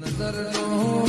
નજરનો